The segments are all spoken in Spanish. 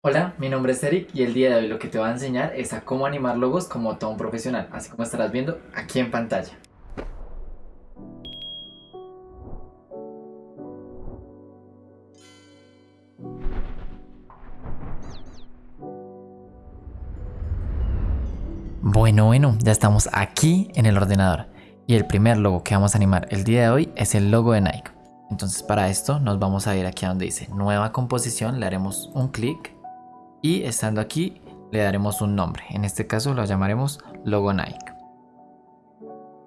Hola, mi nombre es Eric y el día de hoy lo que te voy a enseñar es a cómo animar logos como todo un profesional, así como estarás viendo aquí en pantalla. Bueno, bueno, ya estamos aquí en el ordenador y el primer logo que vamos a animar el día de hoy es el logo de Nike. Entonces para esto nos vamos a ir aquí a donde dice nueva composición, le haremos un clic y estando aquí le daremos un nombre. En este caso lo llamaremos logo Nike.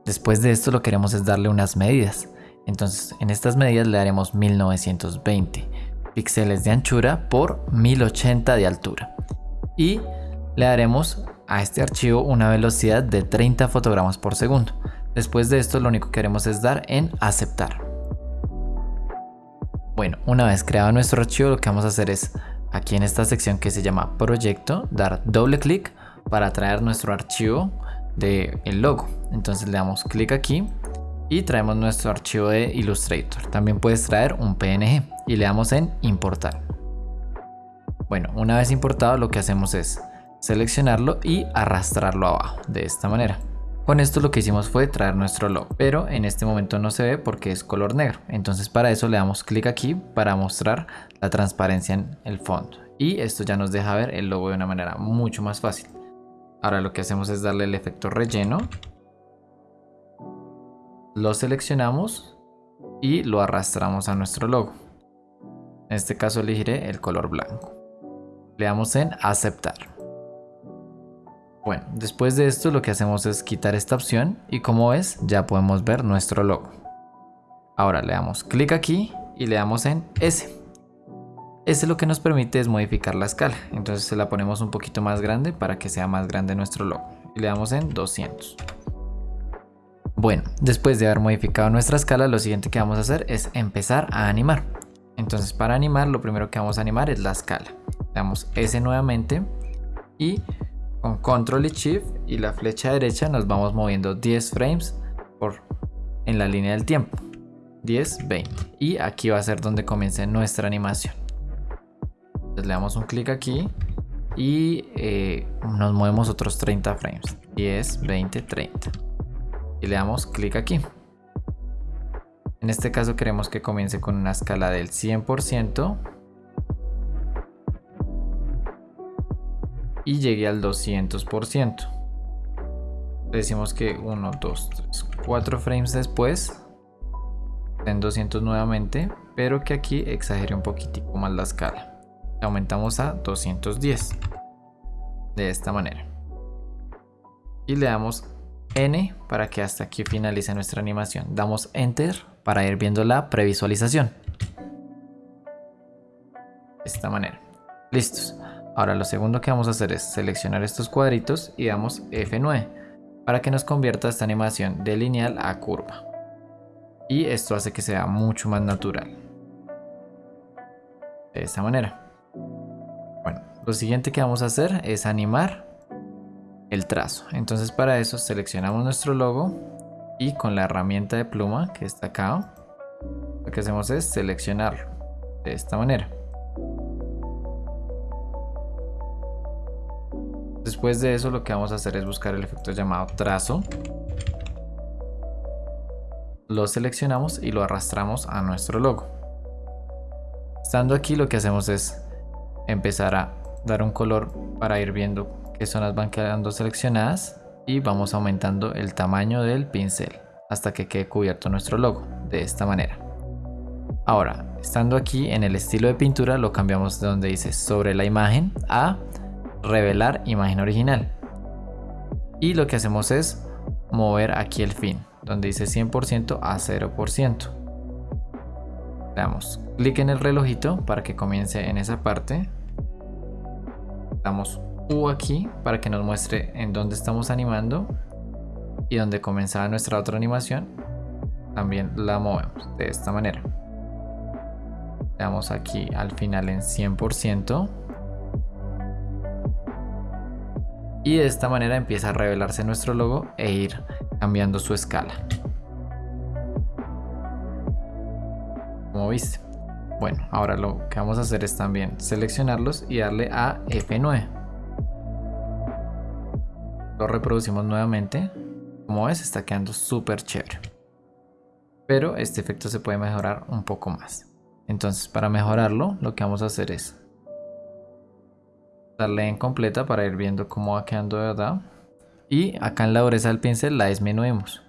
Después de esto lo que queremos es darle unas medidas. Entonces en estas medidas le daremos 1920 píxeles de anchura por 1080 de altura. Y le daremos a este archivo una velocidad de 30 fotogramas por segundo. Después de esto lo único que haremos es dar en aceptar. Bueno, una vez creado nuestro archivo lo que vamos a hacer es aquí en esta sección que se llama proyecto, dar doble clic para traer nuestro archivo del el logo. Entonces le damos clic aquí y traemos nuestro archivo de Illustrator. También puedes traer un PNG y le damos en importar. Bueno, una vez importado lo que hacemos es seleccionarlo y arrastrarlo abajo de esta manera. Con esto lo que hicimos fue traer nuestro logo, pero en este momento no se ve porque es color negro. Entonces para eso le damos clic aquí para mostrar la transparencia en el fondo. Y esto ya nos deja ver el logo de una manera mucho más fácil. Ahora lo que hacemos es darle el efecto relleno. Lo seleccionamos y lo arrastramos a nuestro logo. En este caso elegiré el color blanco. Le damos en aceptar. Bueno, después de esto lo que hacemos es quitar esta opción y como ves ya podemos ver nuestro logo. Ahora le damos clic aquí y le damos en S. S lo que nos permite es modificar la escala, entonces se la ponemos un poquito más grande para que sea más grande nuestro logo. Y le damos en 200. Bueno, después de haber modificado nuestra escala, lo siguiente que vamos a hacer es empezar a animar. Entonces para animar, lo primero que vamos a animar es la escala. Le damos S nuevamente y con control y shift y la flecha derecha nos vamos moviendo 10 frames por en la línea del tiempo. 10 20 y aquí va a ser donde comience nuestra animación. Entonces le damos un clic aquí y eh, nos movemos otros 30 frames. 10 20 30 y le damos clic aquí. En este caso queremos que comience con una escala del 100% y llegue al 200%. Decimos que 1, 2, 3, 4 frames después en 200 nuevamente, pero que aquí exagere un poquitico más la escala. Aumentamos a 210 de esta manera. Y le damos N para que hasta aquí finalice nuestra animación. Damos Enter para ir viendo la previsualización. De esta manera. Listos. Ahora lo segundo que vamos a hacer es seleccionar estos cuadritos y damos F9 para que nos convierta esta animación de lineal a curva. Y esto hace que sea mucho más natural. De esta manera. Bueno, lo siguiente que vamos a hacer es animar el trazo. Entonces para eso seleccionamos nuestro logo y con la herramienta de pluma que está acá, lo que hacemos es seleccionarlo de esta manera. Después de eso lo que vamos a hacer es buscar el efecto llamado trazo. Lo seleccionamos y lo arrastramos a nuestro logo. Estando aquí lo que hacemos es empezar a dar un color para ir viendo qué zonas van quedando seleccionadas y vamos aumentando el tamaño del pincel hasta que quede cubierto nuestro logo de esta manera. Ahora, estando aquí en el estilo de pintura lo cambiamos de donde dice sobre la imagen a revelar imagen original. Y lo que hacemos es mover aquí el fin, donde dice 100% a 0%. Le damos clic en el relojito para que comience en esa parte. Damos U aquí para que nos muestre en dónde estamos animando y donde comenzaba nuestra otra animación. También la movemos de esta manera. Le damos aquí al final en 100%. Y de esta manera empieza a revelarse nuestro logo e ir cambiando su escala. Como viste. Bueno, ahora lo que vamos a hacer es también seleccionarlos y darle a F9. Lo reproducimos nuevamente. Como ves, está quedando súper chévere. Pero este efecto se puede mejorar un poco más. Entonces, para mejorarlo, lo que vamos a hacer es darle en completa para ir viendo cómo va quedando de verdad. Y acá en la dureza del pincel la disminuimos.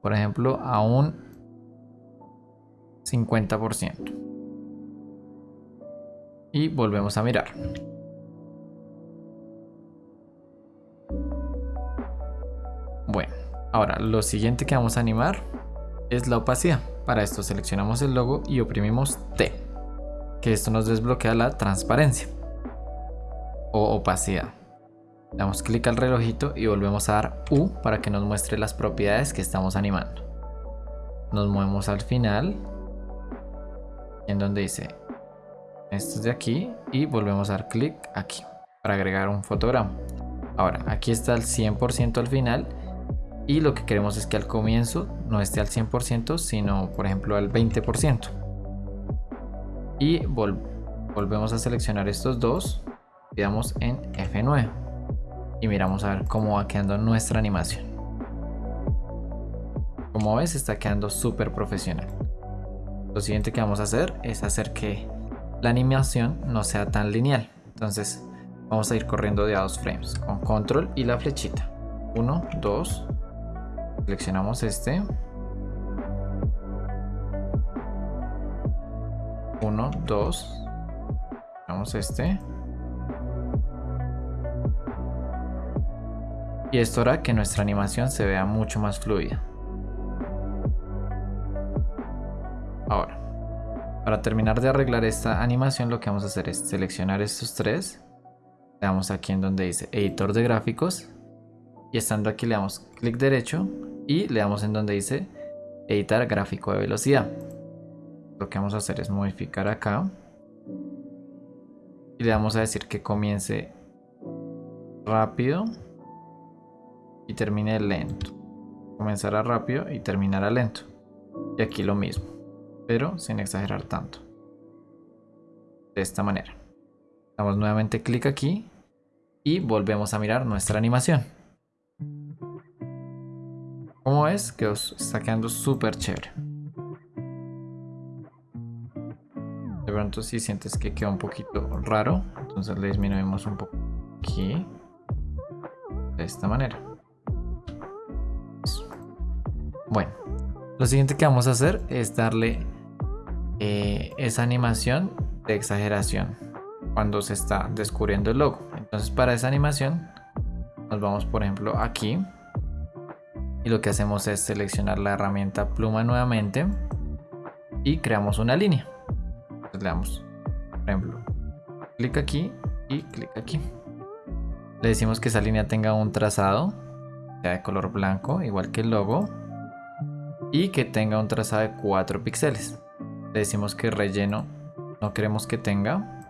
Por ejemplo, a un 50%. Y volvemos a mirar. Bueno, ahora lo siguiente que vamos a animar es la opacidad. Para esto seleccionamos el logo y oprimimos T, que esto nos desbloquea la transparencia o opacidad. Damos clic al relojito y volvemos a dar U para que nos muestre las propiedades que estamos animando. Nos movemos al final, en donde dice esto es de aquí y volvemos a dar clic aquí para agregar un fotograma. Ahora, aquí está el 100% al final y lo que queremos es que al comienzo no esté al 100%, sino por ejemplo al 20%. Y volvemos a seleccionar estos dos y damos en F9 y miramos a ver cómo va quedando nuestra animación. Como ves está quedando súper profesional. Lo siguiente que vamos a hacer es hacer que la animación no sea tan lineal. Entonces vamos a ir corriendo de a dos frames con control y la flechita. 1, 2, seleccionamos este. 1, 2, vamos este. Y esto hará que nuestra animación se vea mucho más fluida. Ahora, para terminar de arreglar esta animación lo que vamos a hacer es seleccionar estos tres. Le damos aquí en donde dice editor de gráficos. Y estando aquí le damos clic derecho y le damos en donde dice editar gráfico de velocidad. Lo que vamos a hacer es modificar acá. Y le vamos a decir que comience rápido y termine lento. Comenzará rápido y terminará lento. Y aquí lo mismo, pero sin exagerar tanto. De esta manera. Damos nuevamente clic aquí y volvemos a mirar nuestra animación. Como ves, que os está quedando súper chévere. De pronto si sientes que queda un poquito raro, entonces le disminuimos un poco aquí. De esta manera. Bueno, lo siguiente que vamos a hacer es darle eh, esa animación de exageración cuando se está descubriendo el logo. Entonces para esa animación nos vamos por ejemplo aquí y lo que hacemos es seleccionar la herramienta pluma nuevamente y creamos una línea. le damos, por ejemplo, clic aquí y clic aquí. Le decimos que esa línea tenga un trazado, sea de color blanco, igual que el logo y que tenga un trazado de 4 píxeles. Le decimos que relleno no queremos que tenga.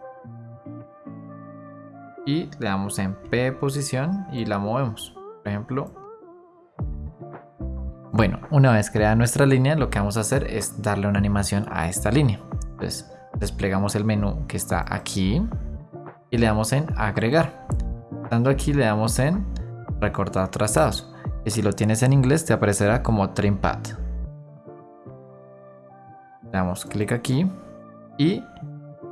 Y le damos en P posición y la movemos. Por ejemplo. Bueno, una vez creada nuestra línea, lo que vamos a hacer es darle una animación a esta línea. Entonces, desplegamos el menú que está aquí y le damos en agregar. Dando aquí le damos en recortar trazados. Y si lo tienes en inglés te aparecerá como trim path le damos clic aquí y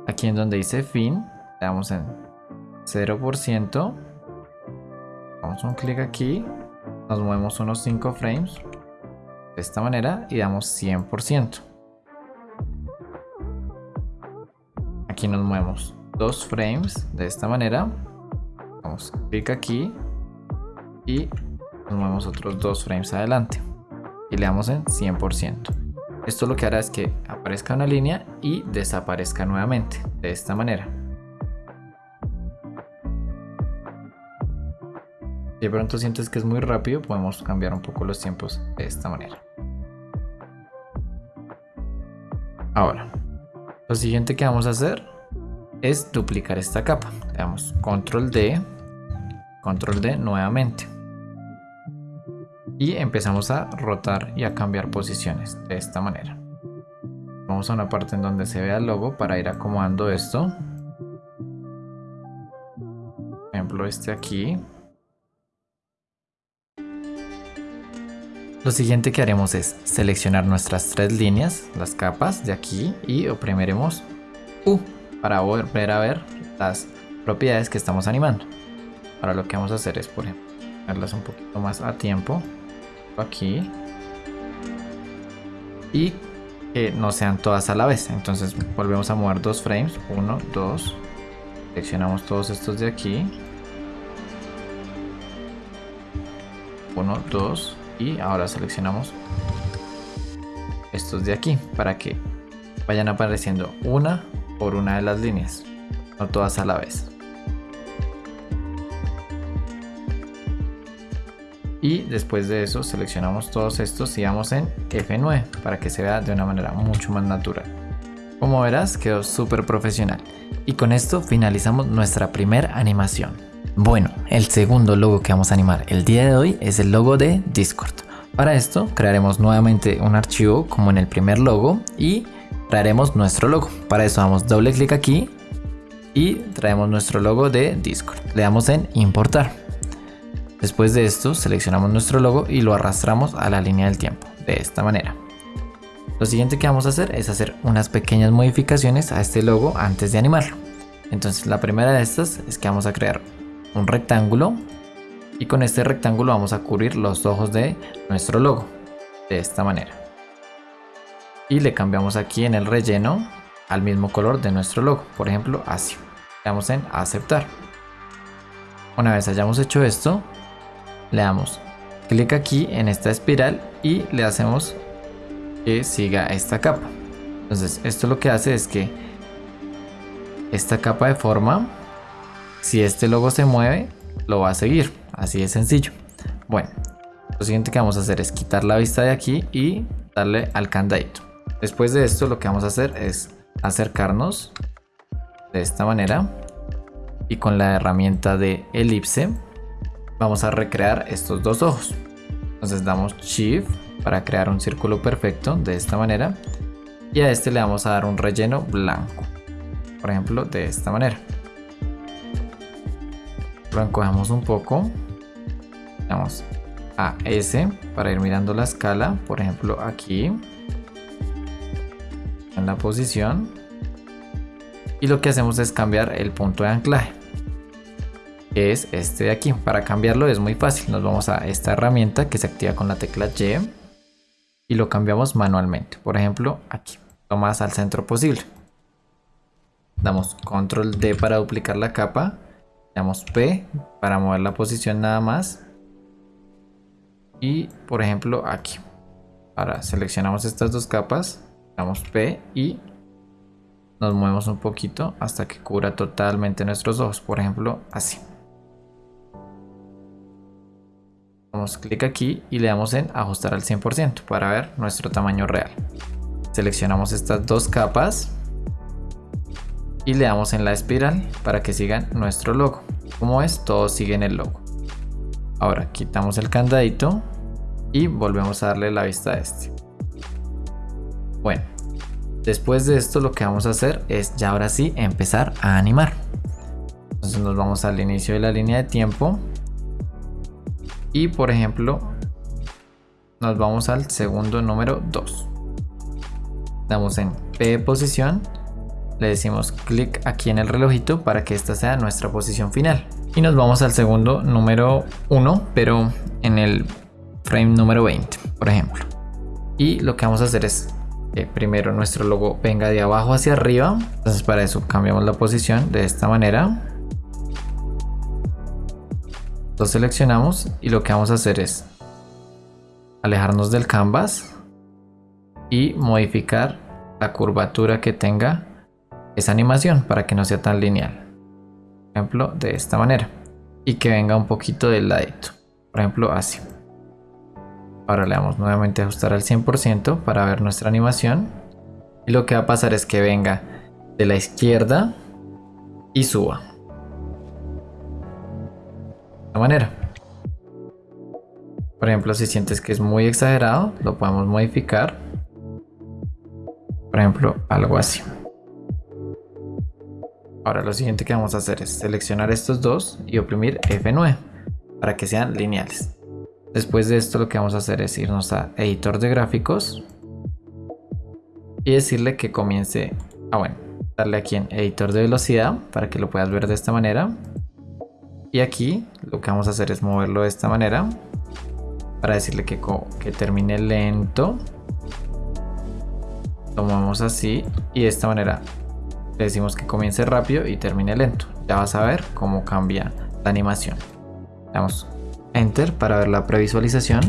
aquí en donde dice fin le damos en 0% damos un clic aquí nos movemos unos 5 frames de esta manera y damos 100% aquí nos movemos 2 frames de esta manera. Damos clic aquí y nos movemos otros 2 frames adelante y le damos en 100% esto lo que hará es que aparezca una línea y desaparezca nuevamente, de esta manera. Si de pronto sientes que es muy rápido, podemos cambiar un poco los tiempos de esta manera. Ahora, lo siguiente que vamos a hacer es duplicar esta capa. Le damos control D, control D nuevamente y empezamos a rotar y a cambiar posiciones de esta manera Vamos a una parte en donde se vea el logo para ir acomodando esto. Por ejemplo, este aquí. Lo siguiente que haremos es seleccionar nuestras tres líneas, las capas de aquí y oprimiremos U para volver a ver las propiedades que estamos animando. Ahora lo que vamos a hacer es, por ejemplo, ponerlas un poquito más a tiempo. Aquí. Y que no sean todas a la vez. Entonces volvemos a mover dos frames. Uno, dos. Seleccionamos todos estos de aquí. Uno, dos y ahora seleccionamos estos de aquí para que vayan apareciendo una por una de las líneas, no todas a la vez. Y después de eso seleccionamos todos estos y vamos en F9 para que se vea de una manera mucho más natural. Como verás quedó súper profesional. Y con esto finalizamos nuestra primera animación. Bueno, el segundo logo que vamos a animar el día de hoy es el logo de Discord. Para esto crearemos nuevamente un archivo como en el primer logo y traeremos nuestro logo. Para eso damos doble clic aquí y traemos nuestro logo de Discord. Le damos en importar. Después de esto seleccionamos nuestro logo y lo arrastramos a la línea del tiempo, de esta manera. Lo siguiente que vamos a hacer es hacer unas pequeñas modificaciones a este logo antes de animarlo. Entonces la primera de estas es que vamos a crear un rectángulo y con este rectángulo vamos a cubrir los ojos de nuestro logo de esta manera y le cambiamos aquí en el relleno al mismo color de nuestro logo por ejemplo así le damos en aceptar una vez hayamos hecho esto le damos clic aquí en esta espiral y le hacemos que siga esta capa entonces esto lo que hace es que esta capa de forma si este logo se mueve, lo va a seguir. Así de sencillo. Bueno, lo siguiente que vamos a hacer es quitar la vista de aquí y darle al candadito. Después de esto lo que vamos a hacer es acercarnos de esta manera y con la herramienta de elipse vamos a recrear estos dos ojos. Entonces damos shift para crear un círculo perfecto de esta manera y a este le vamos a dar un relleno blanco. Por ejemplo, de esta manera lo encojamos un poco vamos a S para ir mirando la escala por ejemplo aquí en la posición y lo que hacemos es cambiar el punto de anclaje que es este de aquí. Para cambiarlo es muy fácil. Nos vamos a esta herramienta que se activa con la tecla Y y lo cambiamos manualmente. Por ejemplo aquí. Lo más al centro posible. Damos control D para duplicar la capa. Damos P para mover la posición nada más. Y por ejemplo aquí. Ahora seleccionamos estas dos capas. Damos P y nos movemos un poquito hasta que cubra totalmente nuestros ojos. Por ejemplo así damos clic aquí y le damos en ajustar al 100% para ver nuestro tamaño real seleccionamos estas dos capas y le damos en la espiral para que sigan nuestro logo. Como es, todos siguen el logo. Ahora quitamos el candadito y volvemos a darle la vista a este. Bueno, después de esto lo que vamos a hacer es ya ahora sí empezar a animar. Entonces nos vamos al inicio de la línea de tiempo y por ejemplo nos vamos al segundo número 2. Damos en P posición le decimos clic aquí en el relojito para que esta sea nuestra posición final. Y nos vamos al segundo número 1, pero en el frame número 20, por ejemplo. Y lo que vamos a hacer es que primero nuestro logo venga de abajo hacia arriba. Entonces para eso cambiamos la posición de esta manera. Lo seleccionamos y lo que vamos a hacer es alejarnos del canvas y modificar la curvatura que tenga esa animación para que no sea tan lineal. Por ejemplo, de esta manera. Y que venga un poquito del ladito. Por ejemplo, así. Ahora le damos nuevamente a ajustar al 100% para ver nuestra animación. Y lo que va a pasar es que venga de la izquierda y suba. Manera. Por ejemplo, si sientes que es muy exagerado, lo podemos modificar ejemplo, algo así. Ahora lo siguiente que vamos a hacer es seleccionar estos dos y oprimir F9 para que sean lineales. Después de esto lo que vamos a hacer es irnos a editor de gráficos y decirle que comience, ah bueno, darle aquí en editor de velocidad para que lo puedas ver de esta manera. Y aquí lo que vamos a hacer es moverlo de esta manera para decirle que, que termine lento. Lo movemos así y de esta manera le decimos que comience rápido y termine lento. Ya vas a ver cómo cambia la animación. Damos Enter para ver la previsualización.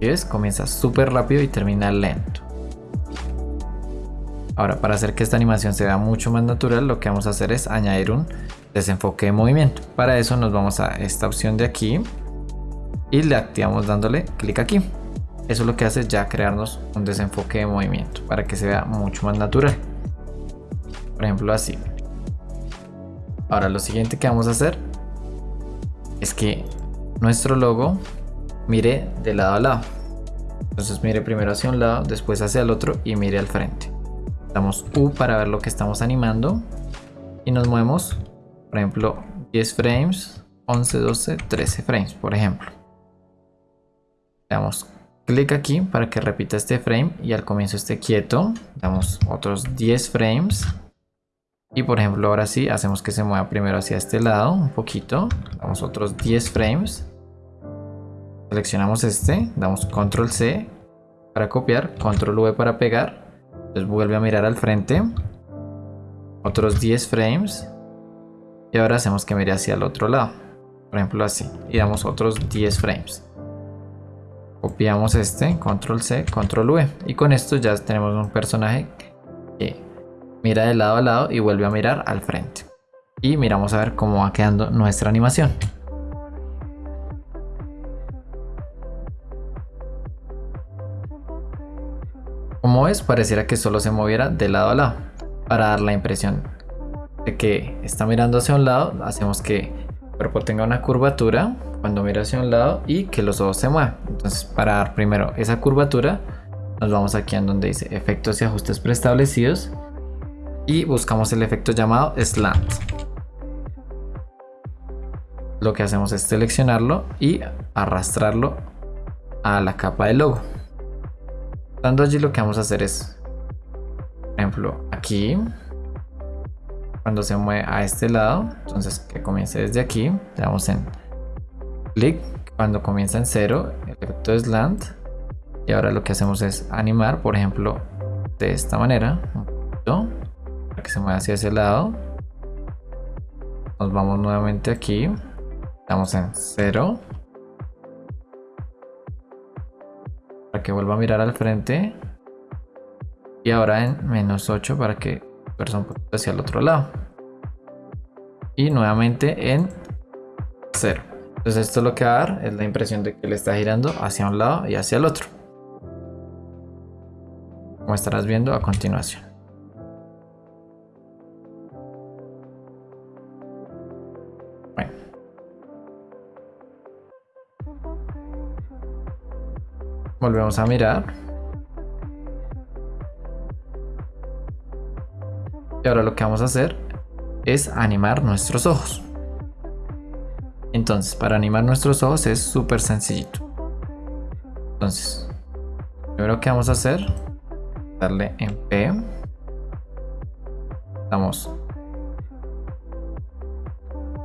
Y ves, comienza súper rápido y termina lento. Ahora, para hacer que esta animación se vea mucho más natural, lo que vamos a hacer es añadir un desenfoque de movimiento. Para eso nos vamos a esta opción de aquí y le activamos dándole clic aquí. Eso lo que hace es ya crearnos un desenfoque de movimiento para que se vea mucho más natural. Por ejemplo así. Ahora lo siguiente que vamos a hacer es que nuestro logo mire de lado a lado. Entonces mire primero hacia un lado, después hacia el otro y mire al frente. Damos U para ver lo que estamos animando y nos movemos, por ejemplo, 10 frames, 11, 12, 13 frames, por ejemplo. Damos clic aquí para que repita este frame y al comienzo esté quieto. Damos otros 10 frames. Y por ejemplo ahora sí hacemos que se mueva primero hacia este lado un poquito. Damos otros 10 frames. Seleccionamos este, damos control C para copiar, control V para pegar. Entonces vuelve a mirar al frente. Otros 10 frames. Y ahora hacemos que mire hacia el otro lado. Por ejemplo así. Y damos otros 10 frames. Copiamos este, control C, control V. Y con esto ya tenemos un personaje que mira de lado a lado y vuelve a mirar al frente. Y miramos a ver cómo va quedando nuestra animación. Como ves, pareciera que solo se moviera de lado a lado. Para dar la impresión que está mirando hacia un lado, hacemos que el cuerpo tenga una curvatura cuando mira hacia un lado y que los ojos se muevan. Entonces para dar primero esa curvatura nos vamos aquí en donde dice efectos y ajustes preestablecidos y buscamos el efecto llamado slant. Lo que hacemos es seleccionarlo y arrastrarlo a la capa del logo. Dando allí lo que vamos a hacer es, por ejemplo, aquí, cuando se mueve a este lado, entonces que comience desde aquí, le damos en clic cuando comienza en cero, el efecto de slant. Y ahora lo que hacemos es animar, por ejemplo, de esta manera, para que se mueva hacia ese lado. Nos vamos nuevamente aquí, estamos en cero. Para que vuelva a mirar al frente. Y ahora en menos 8 para que poquito hacia el otro lado. Y nuevamente en cero. Entonces esto lo que va a dar es la impresión de que le está girando hacia un lado y hacia el otro. Como estarás viendo a continuación. Bueno. Volvemos a mirar. Ahora lo que vamos a hacer es animar nuestros ojos. Entonces, para animar nuestros ojos es súper sencillito. Entonces, primero que vamos a hacer, darle en P. Damos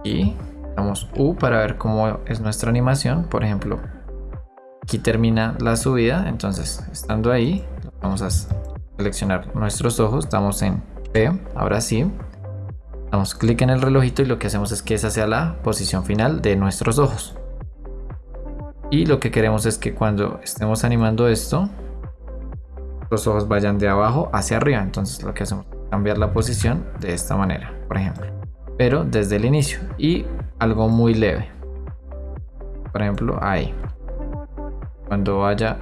y damos U para ver cómo es nuestra animación. Por ejemplo, aquí termina la subida. Entonces, estando ahí, vamos a seleccionar nuestros ojos. Damos en ahora sí. Damos clic en el relojito y lo que hacemos es que esa sea la posición final de nuestros ojos. Y lo que queremos es que cuando estemos animando esto, los ojos vayan de abajo hacia arriba. Entonces lo que hacemos es cambiar la posición de esta manera, por ejemplo. Pero desde el inicio y algo muy leve. Por ejemplo, ahí. Cuando vaya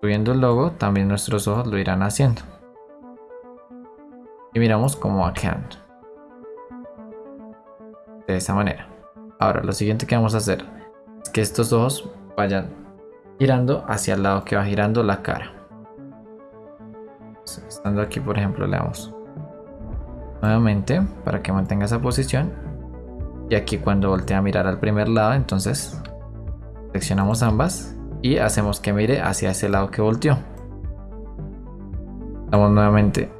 subiendo el logo, también nuestros ojos lo irán haciendo. Y miramos va quedando de esa manera. Ahora, lo siguiente que vamos a hacer es que estos ojos vayan girando hacia el lado que va girando la cara. estando aquí, por ejemplo, le damos nuevamente para que mantenga esa posición. Y aquí cuando voltea a mirar al primer lado, entonces seleccionamos ambas y hacemos que mire hacia ese lado que volteó. Damos nuevamente,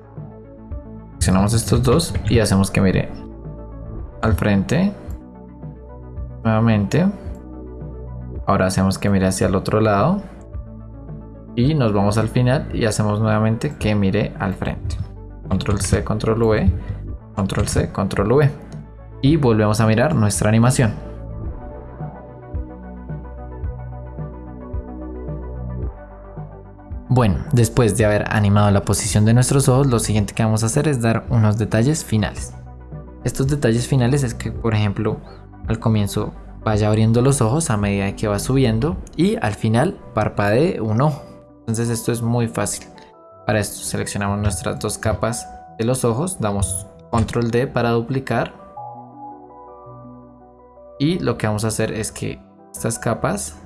seleccionamos estos dos y hacemos que mire al frente. Nuevamente. Ahora hacemos que mire hacia el otro lado. Y nos vamos al final y hacemos nuevamente que mire al frente. Control C, Control V, Control C, Control V. Y volvemos a mirar nuestra animación. Bueno, después de haber animado la posición de nuestros ojos, lo siguiente que vamos a hacer es dar unos detalles finales. Estos detalles finales es que, por ejemplo, al comienzo vaya abriendo los ojos a medida que va subiendo y al final parpadee un ojo. Entonces esto es muy fácil. Para esto seleccionamos nuestras dos capas de los ojos, damos control D para duplicar y lo que vamos a hacer es que estas capas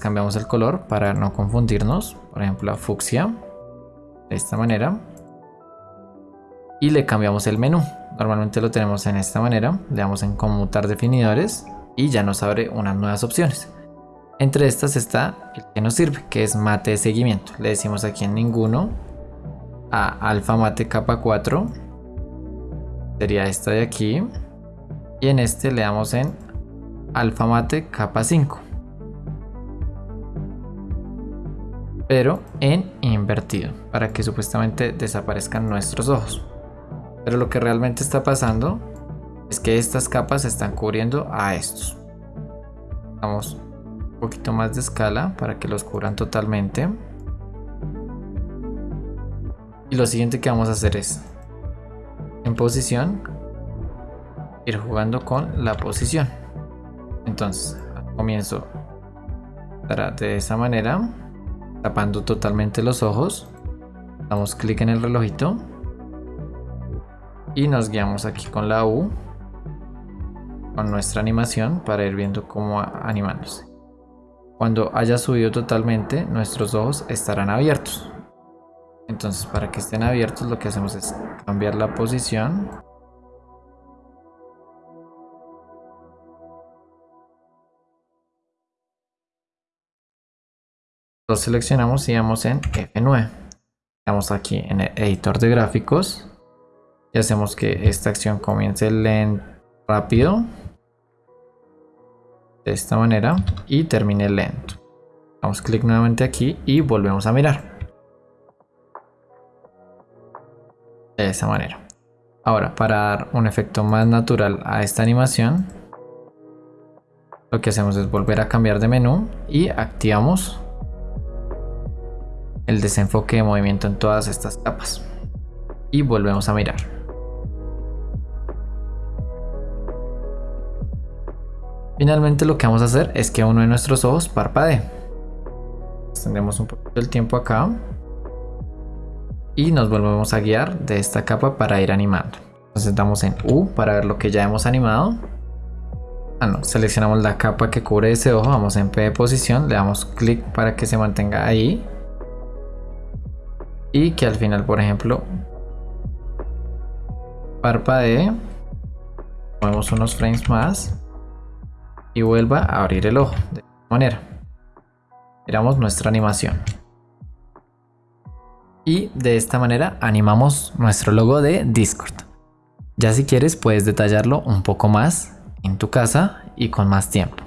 cambiamos el color para no confundirnos. Por ejemplo, a fucsia. De esta manera. Y le cambiamos el menú. Normalmente lo tenemos en esta manera. Le damos en conmutar definidores. Y ya nos abre unas nuevas opciones. Entre estas está el que nos sirve, que es mate de seguimiento. Le decimos aquí en ninguno. A alfa mate capa 4. Sería esta de aquí. Y en este le damos en alfa mate capa 5. Pero en invertido, para que supuestamente desaparezcan nuestros ojos. Pero lo que realmente está pasando es que estas capas están cubriendo a estos. Vamos un poquito más de escala para que los cubran totalmente. Y lo siguiente que vamos a hacer es, en posición, ir jugando con la posición. Entonces, comienzo de esa manera tapando totalmente los ojos. Damos clic en el relojito. Y nos guiamos aquí con la U. Con nuestra animación para ir viendo cómo animándose. Cuando haya subido totalmente, nuestros ojos estarán abiertos. Entonces para que estén abiertos lo que hacemos es cambiar la posición Lo seleccionamos y vamos en F9. Estamos aquí en el editor de gráficos y hacemos que esta acción comience lento, rápido de esta manera y termine lento. Damos clic nuevamente aquí y volvemos a mirar. De esa manera. Ahora, para dar un efecto más natural a esta animación, lo que hacemos es volver a cambiar de menú y activamos el desenfoque de movimiento en todas estas capas. Y volvemos a mirar. Finalmente lo que vamos a hacer es que uno de nuestros ojos parpadee. Extendemos un poquito el tiempo acá. Y nos volvemos a guiar de esta capa para ir animando. Entonces damos en U para ver lo que ya hemos animado. Ah, no, seleccionamos la capa que cubre ese ojo, vamos en P de posición, le damos clic para que se mantenga ahí y que al final, por ejemplo, parpadee, movemos unos frames más y vuelva a abrir el ojo de esta manera. Miramos nuestra animación. Y de esta manera animamos nuestro logo de Discord. Ya si quieres puedes detallarlo un poco más en tu casa y con más tiempo.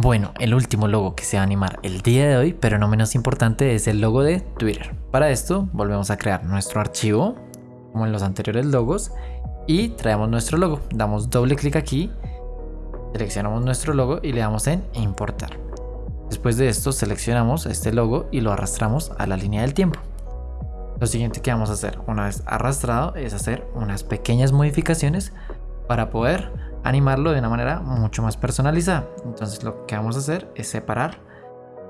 Bueno, el último logo que se va a animar el día de hoy, pero no menos importante, es el logo de Twitter. Para esto volvemos a crear nuestro archivo, como en los anteriores logos, y traemos nuestro logo. Damos doble clic aquí, seleccionamos nuestro logo y le damos en importar. Después de esto seleccionamos este logo y lo arrastramos a la línea del tiempo. Lo siguiente que vamos a hacer una vez arrastrado es hacer unas pequeñas modificaciones para poder animarlo de una manera mucho más personalizada. Entonces lo que vamos a hacer es separar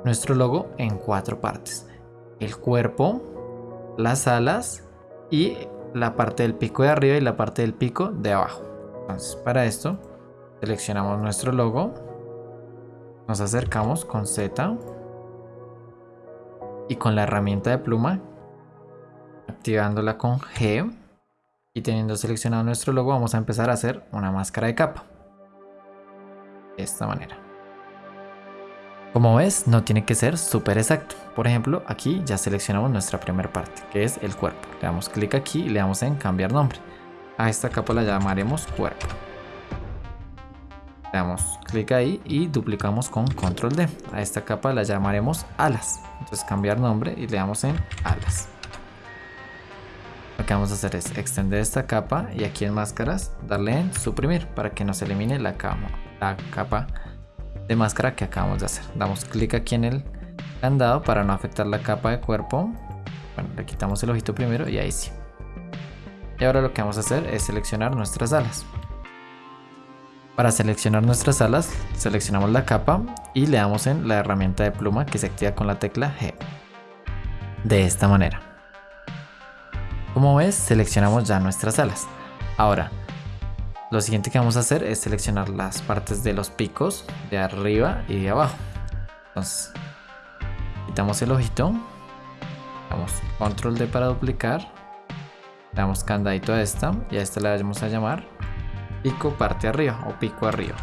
nuestro logo en cuatro partes. El cuerpo, las alas y la parte del pico de arriba y la parte del pico de abajo. Entonces para esto seleccionamos nuestro logo, nos acercamos con Z y con la herramienta de pluma Activándola con G y teniendo seleccionado nuestro logo vamos a empezar a hacer una máscara de capa. De esta manera. Como ves, no tiene que ser súper exacto. Por ejemplo, aquí ya seleccionamos nuestra primera parte, que es el cuerpo. Le damos clic aquí y le damos en cambiar nombre. A esta capa la llamaremos cuerpo. Le damos clic ahí y duplicamos con control D. A esta capa la llamaremos alas. Entonces cambiar nombre y le damos en alas. Lo que vamos a hacer es extender esta capa y aquí en máscaras darle en suprimir para que nos elimine la capa, de máscara que acabamos de hacer. Damos clic aquí en el candado para no afectar la capa de cuerpo. Bueno, le quitamos el ojito primero y ahí sí. Y ahora lo que vamos a hacer es seleccionar nuestras alas. Para seleccionar nuestras alas, seleccionamos la capa y le damos en la herramienta de pluma que se activa con la tecla G. De esta manera. Como ves, seleccionamos ya nuestras alas. Ahora, lo siguiente que vamos a hacer es seleccionar las partes de los picos de arriba y de abajo. Entonces, quitamos el ojito, damos control D para duplicar, damos candadito a esta y a esta le vamos a llamar pico parte arriba o pico arriba.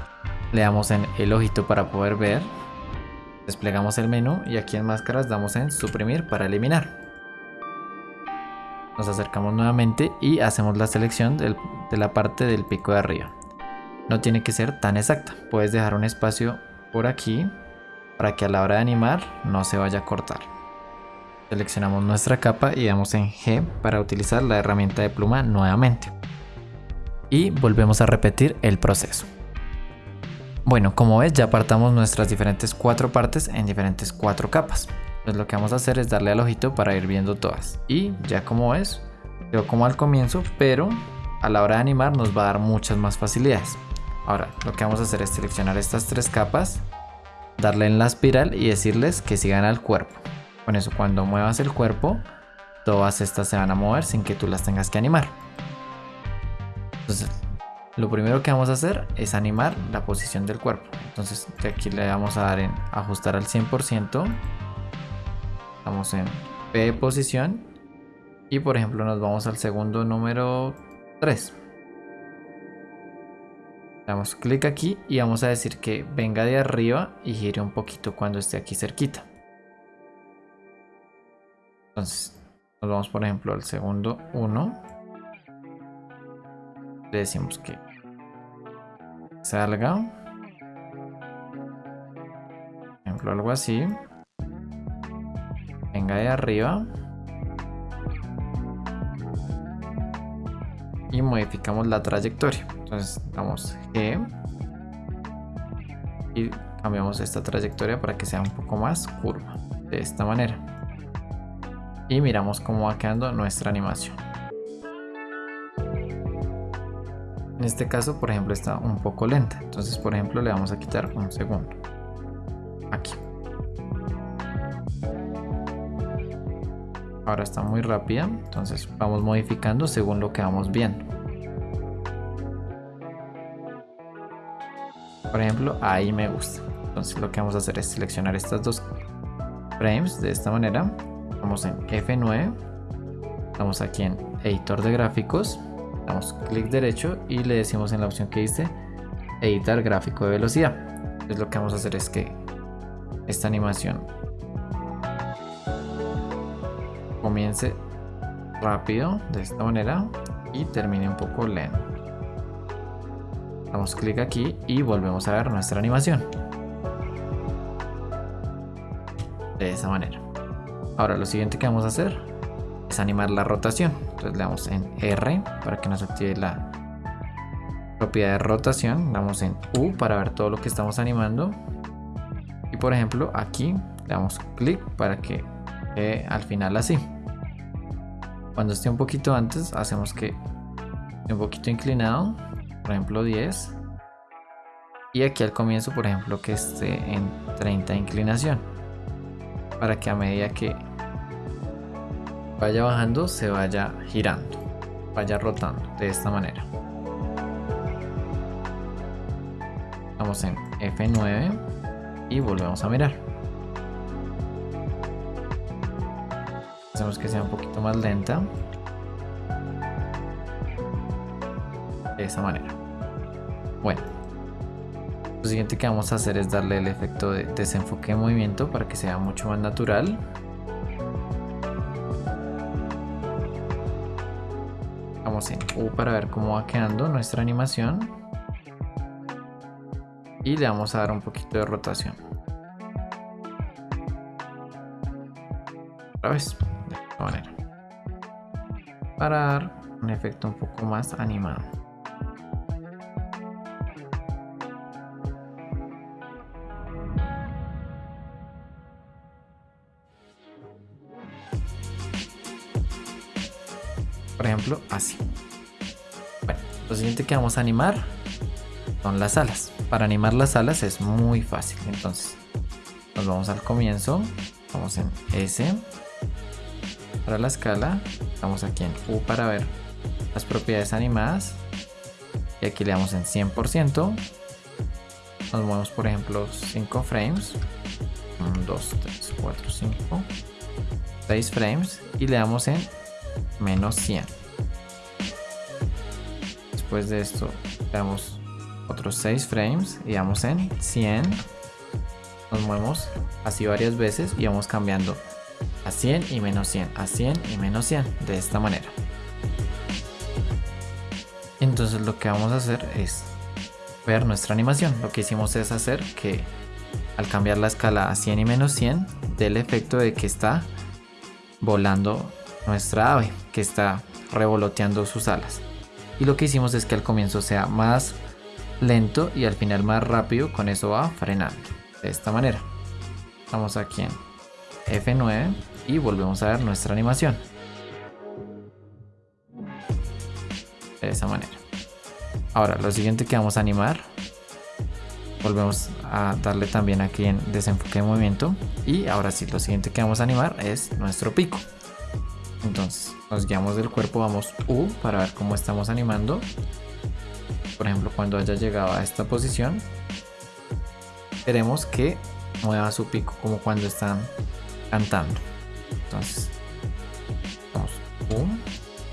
Le damos en el ojito para poder ver, desplegamos el menú y aquí en máscaras damos en suprimir para eliminar. Nos acercamos nuevamente y hacemos la selección de la parte del pico de arriba. No tiene que ser tan exacta, puedes dejar un espacio por aquí para que a la hora de animar no se vaya a cortar. Seleccionamos nuestra capa y damos en G para utilizar la herramienta de pluma nuevamente. Y volvemos a repetir el proceso. Bueno, como ves ya apartamos nuestras diferentes cuatro partes en diferentes cuatro capas. Pues lo que vamos a hacer es darle al ojito para ir viendo todas. Y ya como ves, quedó como al comienzo, pero a la hora de animar nos va a dar muchas más facilidades. Ahora, lo que vamos a hacer es seleccionar estas tres capas, darle en la espiral y decirles que sigan al cuerpo. Con eso, cuando muevas el cuerpo, todas estas se van a mover sin que tú las tengas que animar. Entonces, lo primero que vamos a hacer es animar la posición del cuerpo. Entonces, aquí le vamos a dar en ajustar al 100%. Estamos en P posición. Y por ejemplo nos vamos al segundo número 3. Damos clic aquí y vamos a decir que venga de arriba y gire un poquito cuando esté aquí cerquita. Entonces nos vamos por ejemplo al segundo 1. Le decimos que salga. Por ejemplo algo así de arriba. Y modificamos la trayectoria. Entonces damos G. Y cambiamos esta trayectoria para que sea un poco más curva. De esta manera. Y miramos cómo va quedando nuestra animación. En este caso, por ejemplo, está un poco lenta. Entonces, por ejemplo, le vamos a quitar un segundo. Ahora está muy rápida entonces vamos modificando según lo que vamos viendo. Por ejemplo ahí me gusta. Entonces lo que vamos a hacer es seleccionar estas dos frames de esta manera. Vamos en F9 estamos aquí en editor de gráficos damos clic derecho y le decimos en la opción que dice editar gráfico de velocidad. Entonces lo que vamos a hacer es que esta animación comience rápido de esta manera y termine un poco lento. Damos clic aquí y volvemos a ver nuestra animación. De esa manera. Ahora lo siguiente que vamos a hacer es animar la rotación. Entonces le damos en R para que nos active la propiedad de rotación. Damos en U para ver todo lo que estamos animando. Y por ejemplo aquí le damos clic para que al final así. Cuando esté un poquito antes, hacemos que un poquito inclinado, por ejemplo 10. Y aquí al comienzo, por ejemplo, que esté en 30 de inclinación. Para que a medida que vaya bajando, se vaya girando, vaya rotando de esta manera. Vamos en F9 y volvemos a mirar. Hacemos que sea un poquito más lenta. De esa manera. Bueno. Lo siguiente que vamos a hacer es darle el efecto de desenfoque de movimiento para que sea mucho más natural. Vamos en U para ver cómo va quedando nuestra animación. Y le vamos a dar un poquito de rotación. Otra vez, esta. Para dar un efecto un poco más animado. por ejemplo así. Bueno lo siguiente que vamos a animar son las alas. Para animar las alas es muy fácil. Entonces nos vamos al comienzo. Vamos en S. Para la escala estamos aquí en U para ver las propiedades animadas. Y aquí le damos en 100% nos movemos por ejemplo 5 frames. 1, 2, 3, 4, 5 6 frames. Y le damos en menos 100 después de esto damos otros 6 frames y damos en 100 nos movemos así varias veces y vamos cambiando a 100 y menos 100 a 100 y menos 100 de esta manera entonces lo que vamos a hacer es ver nuestra animación lo que hicimos es hacer que al cambiar la escala a 100 y menos 100 del efecto de que está volando nuestra ave que está revoloteando sus alas. Y lo que hicimos es que al comienzo sea más lento y al final más rápido, con eso va frenando. De esta manera. Vamos aquí en F9 y volvemos a ver nuestra animación. De esa manera. Ahora, lo siguiente que vamos a animar, volvemos a darle también aquí en desenfoque de movimiento. Y ahora sí, lo siguiente que vamos a animar es nuestro pico. Entonces nos guiamos del cuerpo, vamos U para ver cómo estamos animando. Por ejemplo, cuando haya llegado a esta posición, queremos que mueva su pico como cuando están cantando. Entonces, vamos U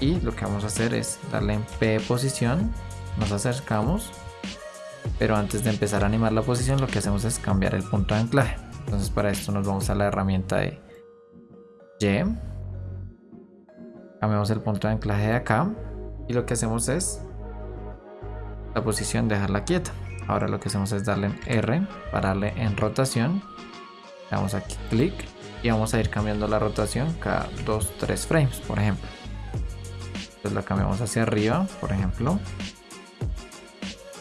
y lo que vamos a hacer es darle en P posición, nos acercamos, pero antes de empezar a animar la posición lo que hacemos es cambiar el punto de anclaje. Entonces para esto nos vamos a la herramienta de Y. Cambiamos el punto de anclaje de acá. Y lo que hacemos es la posición dejarla quieta. Ahora lo que hacemos es darle en R para darle en rotación. Damos aquí clic y vamos a ir cambiando la rotación cada 2 3 frames por ejemplo. Entonces la cambiamos hacia arriba por ejemplo.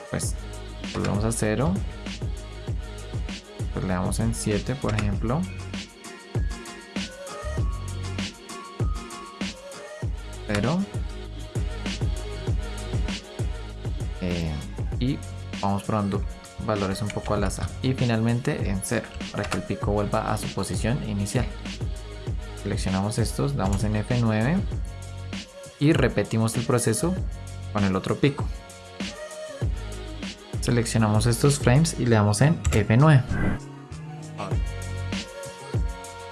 Pues volvemos a 0 pues le damos en 7 por ejemplo. Eh, y vamos probando valores un poco al azar. Y finalmente en 0 para que el pico vuelva a su posición inicial. Seleccionamos estos damos en F9 y repetimos el proceso con el otro pico. Seleccionamos estos frames y le damos en F9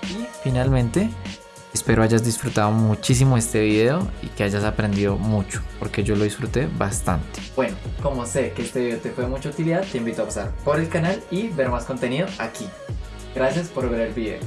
y finalmente Espero hayas disfrutado muchísimo este video y que hayas aprendido mucho, porque yo lo disfruté bastante. Bueno, como sé que este video te fue de mucha utilidad, te invito a pasar por el canal y ver más contenido aquí. Gracias por ver el video.